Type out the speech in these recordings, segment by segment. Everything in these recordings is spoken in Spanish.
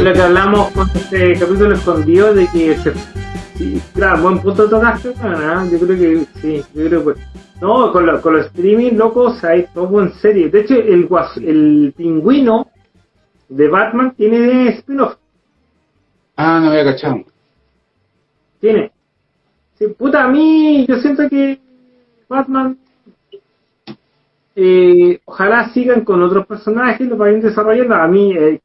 Es lo que hablamos con este capítulo escondido de que se, claro, buen punto tocaste, ¿no? yo creo que sí, yo creo que no, con, lo, con los streaming locos hay todo en serie. De hecho, el el pingüino de Batman tiene spin-off, Ah, no había cachado. Tiene. Sí, puta, a mí yo siento que Batman eh, ojalá sigan con otros personajes, lo vayan desarrollando. A mí, eh,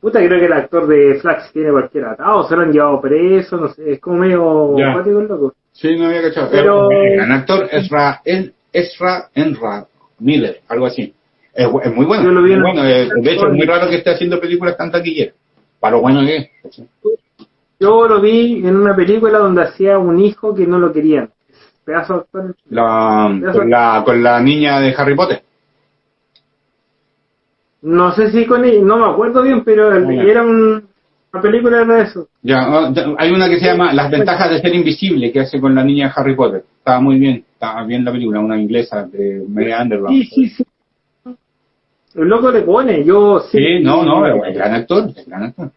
puta, creo que el actor de Flash tiene cualquier atado, se lo han llevado preso, no sé, es como medio el loco. Sí, no había cachado. Pero- El actor Ezra, el, Ezra Enra Miller, algo así. Es, es muy bueno. Yo lo vi muy en- bueno. eh, de hecho, es muy raro que esté haciendo películas tan taquilleras. Para lo bueno que es. Yo lo vi en una película donde hacía un hijo que no lo querían. Pedazo de actor. La, con, la, con la niña de Harry Potter. No sé si con él, no me acuerdo bien, pero el- ya. era un- una película de eso. Ya, ah, hay una que se llama Las ventajas de ser invisible, que hace con la niña de Harry Potter. Estaba muy bien, estaba bien la película, una inglesa de Mary Underwood. Sí, sí, sí. El loco le pone, yo sí. Sí, no, no, es gran actor, es gran actor.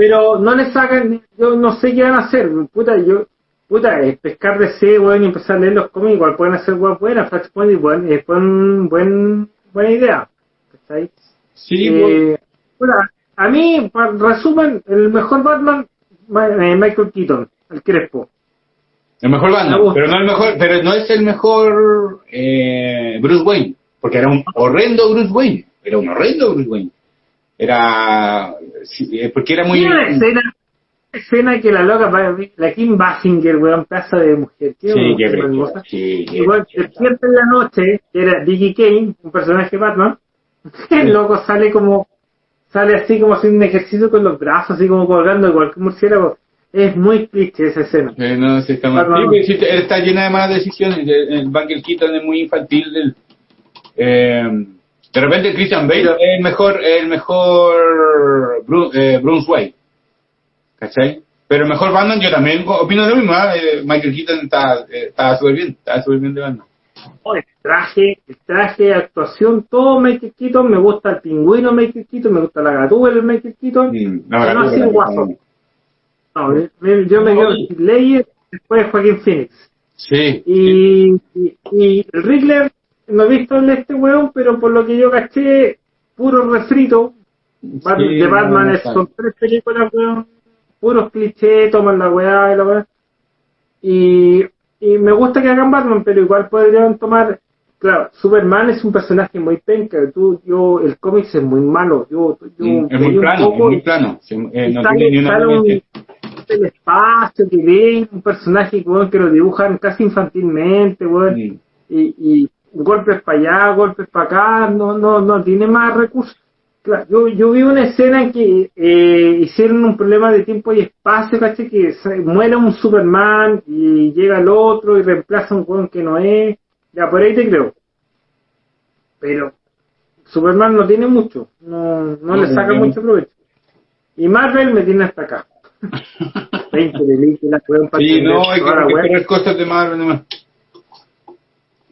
Pero no le sacan, yo no sé qué van a hacer. Puta, yo, puta, es pescar de C, weón, y empezar a leer los cómics, igual pueden hacer weón buenas, Flashpoint, buen, es buen, buen, buena idea. ¿Cachai? Sí, Eh, puta, a mí, para resumen, el mejor Batman, Ma- eh, Michael Keaton, el Crespo. El mejor Batman, pero no el mejor, pero no es el mejor eh, Bruce Wayne, porque era un horrendo Bruce Wayne, era un horrendo Bruce Wayne. Era eh, porque era muy una escena, escena que la loca, la Kim Basinger, weón, pedazo de mujer. Qué Sí, qué hermosa. sí, Igual, despierta en la noche, que era Vicky Kane, un personaje Batman, el loco sale como, sale así como haciendo un ejercicio con los brazos, así como colgando cualquier murciélago. Es muy cliché esa escena. Eh, no, sí, está mal. Sí, pues, sí, está llena de malas decisiones. El, el Keaton es muy infantil. del- eh, de repente Christian Bale es el mejor, el mejor Bru- eh, Bruce Wayne. ¿Cachai? Pero el mejor Batman, yo también opino lo mismo. ¿ah? Eh, Michael Keaton está, eh, está súper bien, está súper bien de Batman. Oh, el traje, el traje, actuación, todo Michael Keaton, me gusta el pingüino Michael Keaton, me gusta la gatúbela el Michael Keaton, Mm, pero no así película guaso. también. No, me- me- yo me No, quedo y- con Slayer, después Joaquín Phoenix. Sí. Y, y, y el Riddler, no he visto el este weón, pero por lo que yo caché, puro refrito. Sí, de Batman no, es- no, son tres películas, weón, puros clichés, toman la weá y la weá. Y, y me gusta que hagan Batman, pero igual podrían tomar. Claro, Superman es un personaje muy penca. Tú, yo, el cómic es muy malo. Yo, yo es muy plano, es muy plano. Sí, eh, no tiene ni una el espacio que ven, un personaje weón, que lo dibujan casi infantilmente, weón, y, y golpes para allá, golpes para acá, no, no, no tiene más recursos. Claro, yo, yo vi una escena en que eh, hicieron un problema de tiempo y espacio, ¿cachai? Que se- muere un Superman y llega el otro y reemplaza a un weón que no es. Ya, por ahí te creo. Pero Superman no tiene mucho, no, no, No, le saca mucho provecho. Y Marvel me tiene hasta acá. 20 películas, weón, para Sí, no, hay que, esperar cosas de Marvel nomás.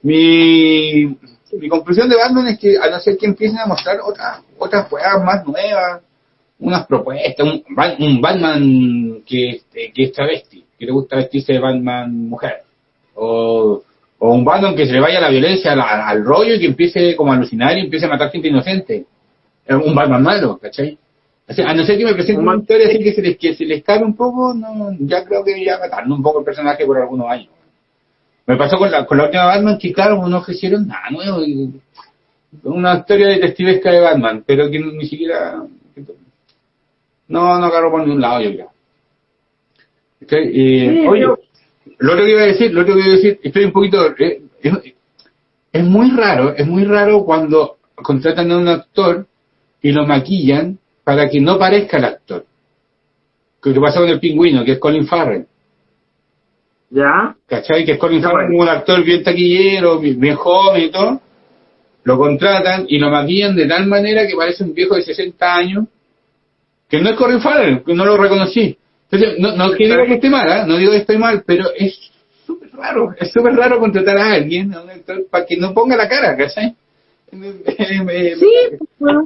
Mi, mi conclusión de Batman es que a no ser que empiecen a mostrar otras otras weas más nuevas, unas propuestas, un, un Batman que, este, que es travesti, que le gusta vestirse de Batman mujer, o, o un Batman que se le vaya la violencia al, al- rollo y que empiece como a alucinar y empiece a matar gente inocente. Es un Batman malo, ¿cachai? A no ser que me presenten Un Bat- historia así que se les, que se les cabe un poco, no, ya creo que ya mataron un poco el personaje por algunos años. Me pasó con la, con la última Batman que, claro, no ofrecieron nada nuevo. y- una historia detectivesca de Batman, pero que ni siquiera. No, no agarró por ningún lado, yo creo. Ok, y, Sí, oye, pero- lo otro que iba a decir, lo otro que iba a decir, estoy un poquito. eh, es, es muy raro, es muy raro cuando contratan a un actor y lo maquillan para que no parezca el actor. Que que pasó con el pingüino, que es Colin Farrell. Ya, ¿Cachai? Que es Colin Farrell, bueno. un actor bien taquillero, bien, joven y todo. Lo contratan y lo maquillan de tal manera que parece un viejo de 60 años, que no es Colin Farrell, que no lo reconocí. Entonces, no, no digo que esté mal, ¿ah? no digo que esté mal, pero es súper raro, es súper raro contratar a alguien, a un actor, para que no ponga la cara, ¿cachai? Sí, pues,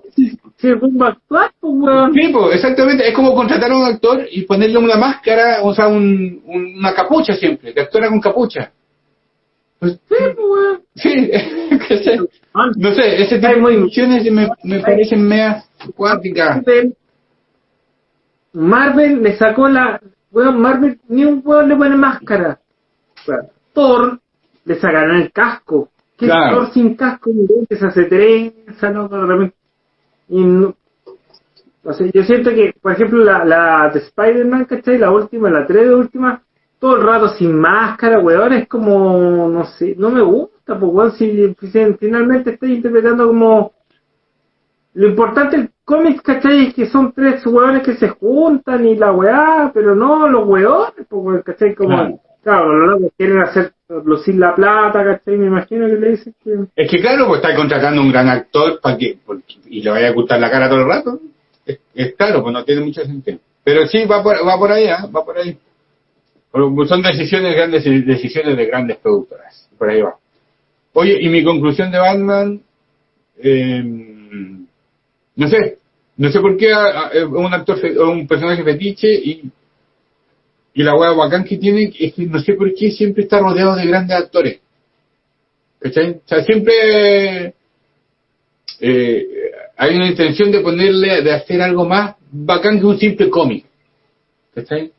si es un actuar, pues, weón. Sí, pues, exactamente. Es como contratar a un actor y ponerle una máscara, o sea, un, un- una capucha siempre, que actora con capucha. Pues, Sí, pues, sí. Ah, No sé, ese tipo de funciones me, me parecen meas acuáticas. Marvel, le sacó la. Weón, Marvel ni un weón le pone máscara. Thor le sacaron el casco. ¿Qué Claro. Sin casco? Que se hace trenza, ¿no? De repente. Y no, o sea, yo siento que, por ejemplo, la, la de Spider-Man, ¿cachai? La última, la 3 de última, todo el rato sin máscara, weón, es como, no sé, no me gusta, pues, weón, si, si finalmente estoy interpretando como lo importante del cómic, ¿cachai? Es que son tres hueones que se juntan y la weá, pero no los hueones, pues, weón, ¿cachai? Como, Claro. Claro, los locos quieren hacer lucir la plata, ¿cachai? Me imagino que le dicen que... Es que claro, pues está contratando un gran actor para que porque- y le vaya a ocultar la cara todo el rato. Es, claro, pues no tiene mucho sentido. Pero sí, va por, va por ahí, ¿ah? va por ahí. Pues, Son decisiones grandes, decisiones de grandes productoras. Por ahí va. Oye, y mi conclusión de Batman, eh, no sé, no sé por qué un actor, un personaje fetiche y, y la hueá bacán que tiene es que no sé por qué siempre está rodeado de grandes actores. ¿Cachai? O sea, siempre eh, hay una intención de ponerle, de hacer algo más bacán que un simple cómic. ¿Cachai?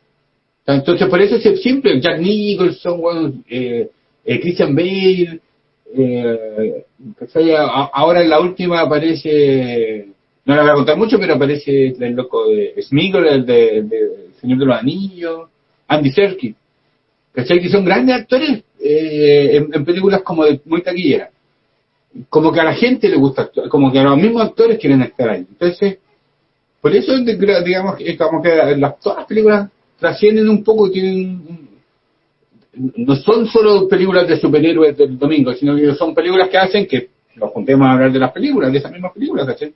Entonces, por eso es siempre Jack Nicholson, bueno, eh, eh, Christian Bale, eh, ahora en la última aparece, no le voy a contar mucho, pero aparece el loco de Smigol, el de, de Señor de los Anillos, Andy Serkis. ¿Cachai? Que son grandes actores eh, en, películas como de muy taquilleras. Como que a la gente le gusta actuar, como que a los mismos actores quieren estar ahí. Entonces, por eso digamos como que las, todas las películas trascienden un poco, tienen no son solo películas de superhéroes del domingo, sino que son películas que hacen que nos juntemos a hablar de las películas, de esas mismas películas, ¿cachai?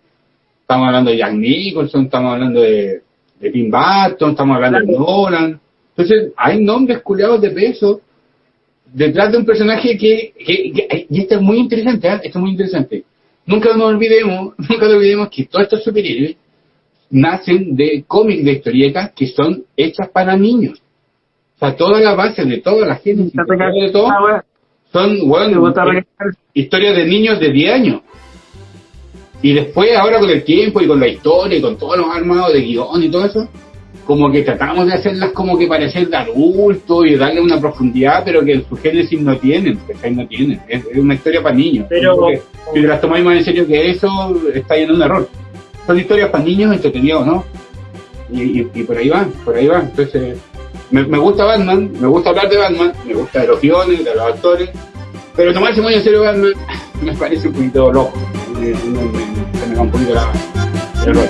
Estamos hablando de Jack Nicholson, estamos hablando de, de Tim Burton, estamos hablando de Nolan. Entonces, hay nombres culiados de peso detrás de un personaje que, que- que- y esto es muy interesante, ¿eh? esto es muy interesante. Nunca nos olvidemos, nunca nos olvidemos que todos estos superhéroes nacen de cómics de historietas que son hechas para niños. O sea, toda la base de toda la génesis, de todo, son, bueno, eh, historias de niños de 10 años. Y después, ahora con el tiempo y con la historia y con todos los armados de guion y todo eso, como que tratamos de hacerlas como que parecer de adulto y darle una profundidad, pero que en su génesis no tienen. No tienen. Es, es una historia para niños. Pero- Porque si las tomáis más en serio que eso, está en un error. Son historias para niños entretenidos, ¿no? Y, y- y por ahí van, por ahí van. Entonces, me, me gusta Batman, me gusta hablar de Batman, me gusta de los guiones, de los actores, pero tomarse muy en serio Batman me parece un poquito loco. Me- me- se me va un poquito la, rollo.